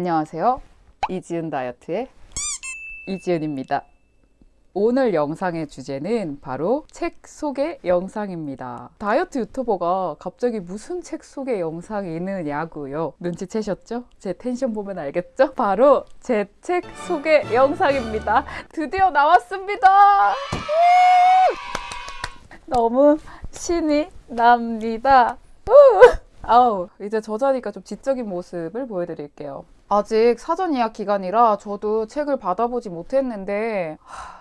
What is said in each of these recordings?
안녕하세요. 이지은 다이어트의 이지은입니다. 오늘 영상의 주제는 바로 책 소개 영상입니다. 다이어트 유튜버가 갑자기 무슨 책 소개 영상이 있느냐고요. 눈치채셨죠? 제 텐션 보면 알겠죠? 바로 제 책 소개 영상입니다. 드디어 나왔습니다. 너무 신이 납니다. 아우 이제 저자니까 좀 지적인 모습을 보여드릴게요. 아직 사전 예약 기간이라 저도 책을 받아보지 못했는데 하,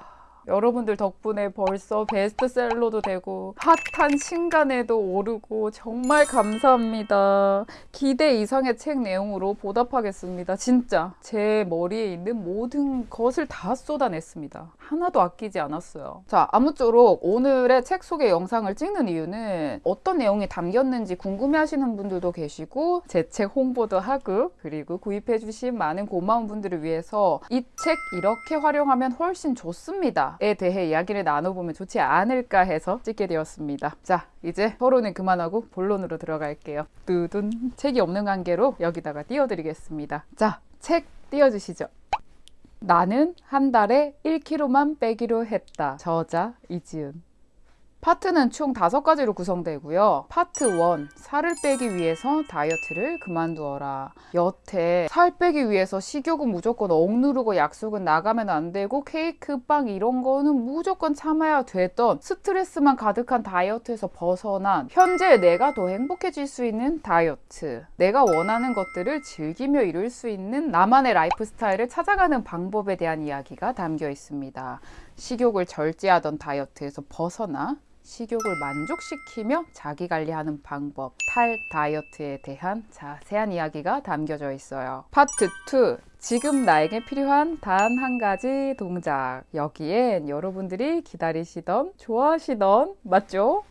여러분들 덕분에 벌써 베스트셀러도 되고 핫한 신간에도 오르고 정말 감사합니다. 기대 이상의 책 내용으로 보답하겠습니다. 진짜 제 머리에 있는 모든 것을 다 쏟아냈습니다. 하나도 아끼지 않았어요. 자, 아무쪼록 오늘의 책 소개 영상을 찍는 이유는 어떤 내용이 담겼는지 궁금해하시는 분들도 계시고 제 책 홍보도 하고 그리고 구입해 주신 많은 고마운 분들을 위해서 이 책 이렇게 활용하면 훨씬 좋습니다. 에 대해 이야기를 나눠보면 좋지 않을까 해서 찍게 되었습니다. 자, 이제 서론은 그만하고 본론으로 들어갈게요. 뚜둔 책이 없는 관계로 여기다가 띄워드리겠습니다. 자, 책 띄워주시죠. 나는 한 달에 1kg만 빼기로 했다. 저자 이지은. 파트는 총 다섯 가지로 구성되고요. 파트 1, 살을 빼기 위해서 다이어트를 그만두어라. 여태 살 빼기 위해서 식욕은 무조건 억누르고 약속은 나가면 안 되고 케이크, 빵 이런 거는 무조건 참아야 됐던 스트레스만 가득한 다이어트에서 벗어난 현재 내가 더 행복해질 수 있는 다이어트. 내가 원하는 것들을 즐기며 이룰 수 있는 나만의 라이프 스타일을 찾아가는 방법에 대한 이야기가 담겨 있습니다. 식욕을 절제하던 다이어트에서 벗어나 식욕을 만족시키며 자기 관리하는 방법, 탈 다이어트에 대한 자세한 이야기가 담겨져 있어요. 파트 2. 지금 나에게 필요한 단 한 가지 동작. 여기엔 여러분들이 기다리시던, 좋아하시던, 맞죠?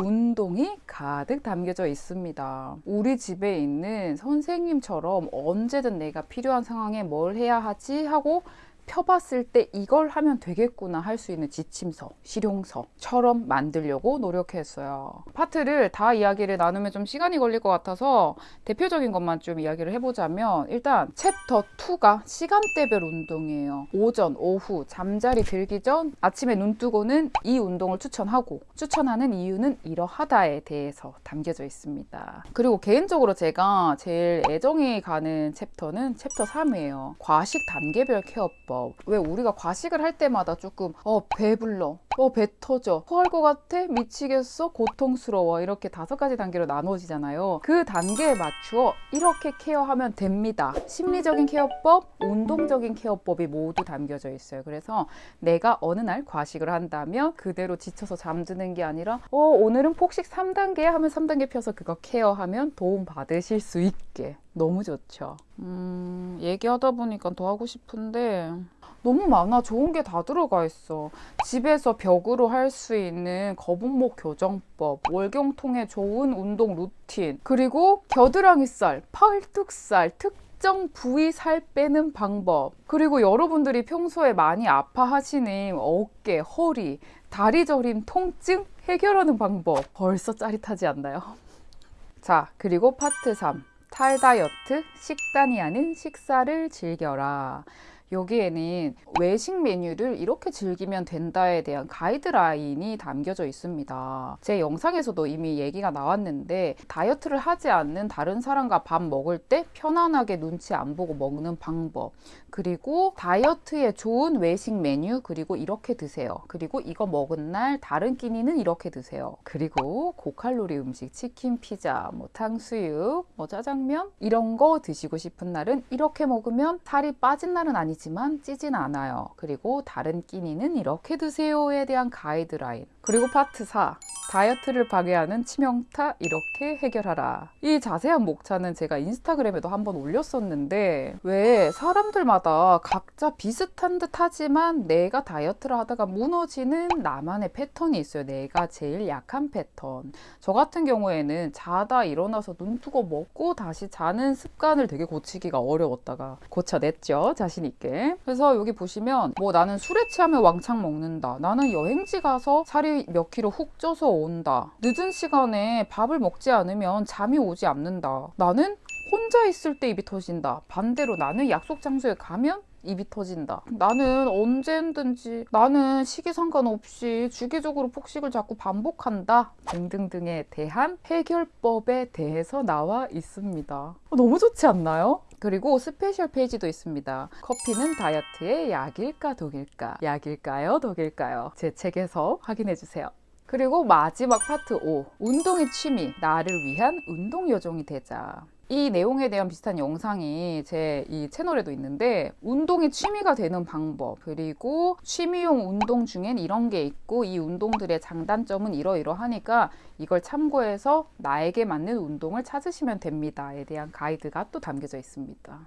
운동이 가득 담겨져 있습니다. 우리 집에 있는 선생님처럼 언제든 내가 필요한 상황에 뭘 해야 하지 하고 펴봤을 때 이걸 하면 되겠구나 할 수 있는 지침서, 실용서처럼 만들려고 노력했어요. 파트를 다 이야기를 나누면 좀 시간이 걸릴 것 같아서 대표적인 것만 좀 이야기를 해보자면 일단 챕터 2가 시간대별 운동이에요. 오전, 오후, 잠자리 들기 전 아침에 눈 뜨고는 이 운동을 추천하고 추천하는 이유는 이러하다에 대해서 담겨져 있습니다. 그리고 개인적으로 제가 제일 애정이 가는 챕터는 챕터 3이에요. 과식 단계별 케어법. 왜 우리가 과식을 할 때마다 조금 어 배불러 어 배 터져. 토할 것 같아? 미치겠어? 고통스러워. 이렇게 다섯 가지 단계로 나눠지잖아요. 그 단계에 맞추어 이렇게 케어하면 됩니다. 심리적인 케어법 운동적인 케어법이 모두 담겨져 있어요. 그래서 내가 어느 날 과식을 한다면 그대로 지쳐서 잠드는 게 아니라 어 오늘은 폭식 3단계 하면 3단계 펴서 그거 케어하면 도움 받으실 수 있게. 너무 좋죠. 음 얘기하다 보니까 더 하고 싶은데 너무 많아. 좋은 게 다 들어가 있어. 집에서 벽으로 할 수 있는 거북목 교정법 월경통에 좋은 운동 루틴 그리고 겨드랑이살 팔뚝살 특정 부위 살 빼는 방법. 그리고 여러분들이 평소에 많이 아파하시는 어깨 허리 다리 저림 통증 해결하는 방법. 벌써 짜릿하지 않나요? 자 그리고 파트 3 탈다이어트 식단이 아닌 식사를 즐겨라 여기에는 외식 메뉴를 이렇게 즐기면 된다에 대한 가이드라인이 담겨져 있습니다. 제 영상에서도 이미 얘기가 나왔는데 다이어트를 하지 않는 다른 사람과 밥 먹을 때 편안하게 눈치 안 보고 먹는 방법 그리고 다이어트에 좋은 외식 메뉴 그리고 이렇게 드세요. 그리고 이거 먹은 날 다른 끼니는 이렇게 드세요. 그리고 고칼로리 음식 치킨, 피자, 뭐 탕수육, 뭐 짜장면 이런 거 드시고 싶은 날은 이렇게 먹으면 살이 빠진 날은 아니지 아니지만 찌진 않아요. 그리고 다른 끼니는 이렇게 드세요에 대한 가이드라인. 그리고 파트 4. 다이어트를 방해하는 치명타 이렇게 해결하라. 이 자세한 목차는 제가 인스타그램에도 한번 올렸었는데 왜 사람들마다 각자 비슷한 듯 하지만 내가 다이어트를 하다가 무너지는 나만의 패턴이 있어요. 내가 제일 약한 패턴. 저 같은 경우에는 자다 일어나서 눈 뜨고 먹고 다시 자는 습관을 되게 고치기가 어려웠다가 고쳐냈죠. 자신 있게. 그래서 여기 보시면 뭐 나는 술에 취하면 왕창 먹는다. 나는 여행지 가서 살이 몇 킬로 훅 쪄서 온다. 늦은 시간에 밥을 먹지 않으면 잠이 오지 않는다. 나는 혼자 있을 때 입이 터진다. 반대로 나는 약속 장소에 가면 입이 터진다. 나는 언제든지 나는 시기 상관없이 주기적으로 폭식을 자꾸 반복한다. 등등등에 대한 해결법에 대해서 나와 있습니다. 어, 너무 좋지 않나요? 그리고 스페셜 페이지도 있습니다. 커피는 다이어트의 약일까 독일까? 약일까요? 독일까요? 제 책에서 확인해 주세요. 그리고 마지막 파트 5. 운동의 취미. 나를 위한 운동 요정이 되자. 이 내용에 대한 비슷한 영상이 제 이 채널에도 있는데 운동이 취미가 되는 방법 그리고 취미용 운동 중엔 이런 게 있고 이 운동들의 장단점은 이러이러하니까 이걸 참고해서 나에게 맞는 운동을 찾으시면 됩니다에 대한 가이드가 또 담겨져 있습니다.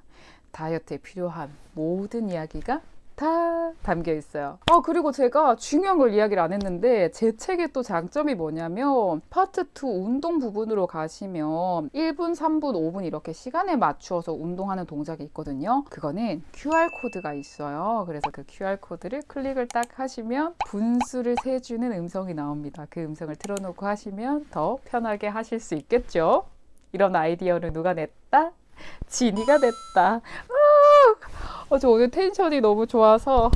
다이어트에 필요한 모든 이야기가 다 담겨 있어요. 아, 그리고 제가 중요한 걸 이야기를 안 했는데 제 책의 또 장점이 뭐냐면 파트 2 운동 부분으로 가시면 1분, 3분, 5분 이렇게 시간에 맞추어서 운동하는 동작이 있거든요. 그거는 QR코드가 있어요. 그래서 그 QR코드를 클릭을 딱 하시면 분수를 세주는 음성이 나옵니다. 그 음성을 틀어놓고 하시면 더 편하게 하실 수 있겠죠? 이런 아이디어를 누가 냈다? 지니가 냈다. 어, 저 오늘 텐션이 너무 좋아서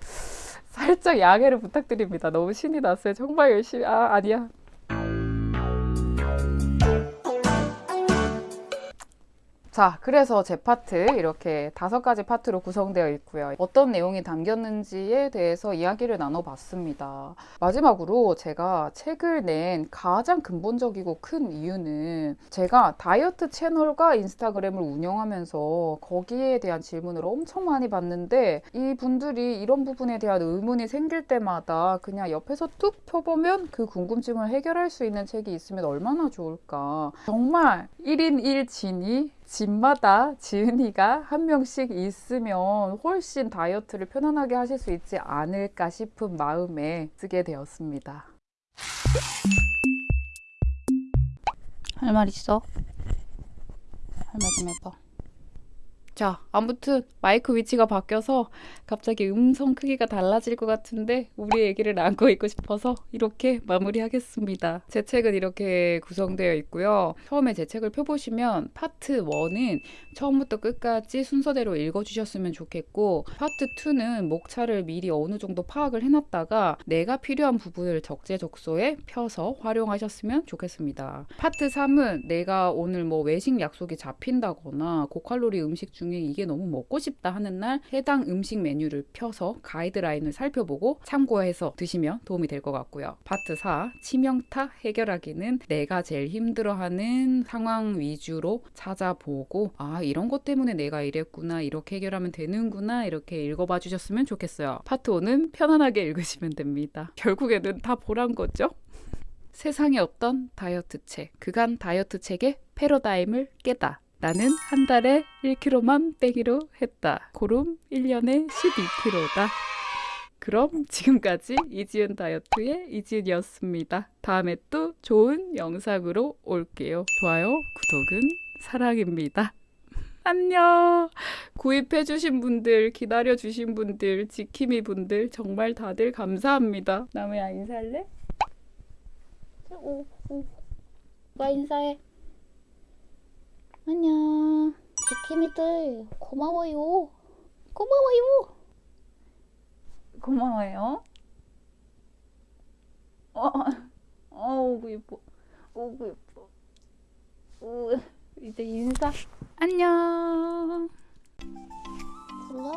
살짝 양해를 부탁드립니다. 너무 신이 났어요. 정말 열심히 아 아니야. 자, 그래서 제 파트 이렇게 다섯 가지 파트로 구성되어 있고요. 어떤 내용이 담겼는지에 대해서 이야기를 나눠봤습니다. 마지막으로 제가 책을 낸 가장 근본적이고 큰 이유는 제가 다이어트 채널과 인스타그램을 운영하면서 거기에 대한 질문을 엄청 많이 받는데 이 분들이 이런 부분에 대한 의문이 생길 때마다 그냥 옆에서 뚝 펴보면 그 궁금증을 해결할 수 있는 책이 있으면 얼마나 좋을까. 정말 1인 1진이 집마다 지은이가 한 명씩 있으면 훨씬 다이어트를 편안하게 하실 수 있지 않을까 싶은 마음에 쓰게 되었습니다. 할 말 있어? 할 말 좀 해봐. 자, 아무튼 마이크 위치가 바뀌어서 갑자기 음성 크기가 달라질 것 같은데 우리 얘기를 안고 있고 싶어서 이렇게 마무리하겠습니다. 제 책은 이렇게 구성되어 있고요. 처음에 제 책을 펴보시면 파트 1은 처음부터 끝까지 순서대로 읽어주셨으면 좋겠고 파트 2는 목차를 미리 어느 정도 파악을 해놨다가 내가 필요한 부분을 적재적소에 펴서 활용하셨으면 좋겠습니다. 파트 3은 내가 오늘 뭐 외식 약속이 잡힌다거나 고칼로리 음식 중에 이게 너무 먹고 싶다 하는 날 해당 음식 메뉴를 펴서 가이드라인을 살펴보고 참고해서 드시면 도움이 될 것 같고요. 파트 4 치명타 해결하기는 내가 제일 힘들어하는 상황 위주로 찾아보고 아 이런 것 때문에 내가 이랬구나 이렇게 해결하면 되는구나 이렇게 읽어봐 주셨으면 좋겠어요. 파트 5는 편안하게 읽으시면 됩니다. 결국에는 다 보란 거죠. 세상에 없던 다이어트 책 그간 다이어트 책의 패러다임을 깨다 나는 한 달에 1kg만 빼기로 했다. 고름 1년에 12kg다. 그럼 지금까지 이지은 다이어트의 이지은이었습니다. 다음에 또 좋은 영상으로 올게요. 좋아요, 구독은 사랑입니다. 안녕. 구입해주신 분들, 기다려주신 분들, 지킴이 분들 정말 다들 감사합니다. 남우야 인사할래? 오, 오. 누가 인사해? 안녕. 지킴이들 고마워요. 고마워요. 고마워요. 어, 어우 예뻐. 어우 예뻐. 우, 이제 인사. 안녕. 불러?